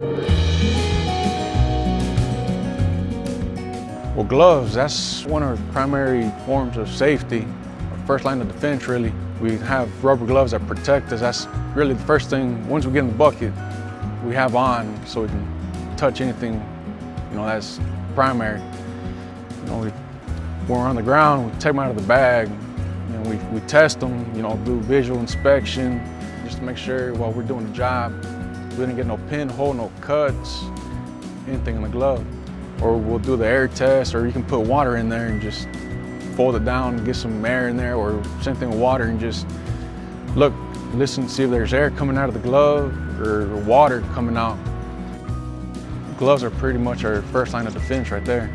Well, gloves, that's one of our primary forms of safety. Our first line of defense, really. We have rubber gloves that protect us. That's really the first thing, once we get in the bucket, we have on so we can touch anything, you know, that's primary. You know, we, when we're on the ground, we take them out of the bag, and we, we test them, you know, do visual inspection, just to make sure while we're doing the job, we didn't get no pinhole, no cuts, anything in the glove. Or we'll do the air test, or you can put water in there and just fold it down get some air in there, or same thing with water and just look, listen, see if there's air coming out of the glove or water coming out. Gloves are pretty much our first line of defense right there.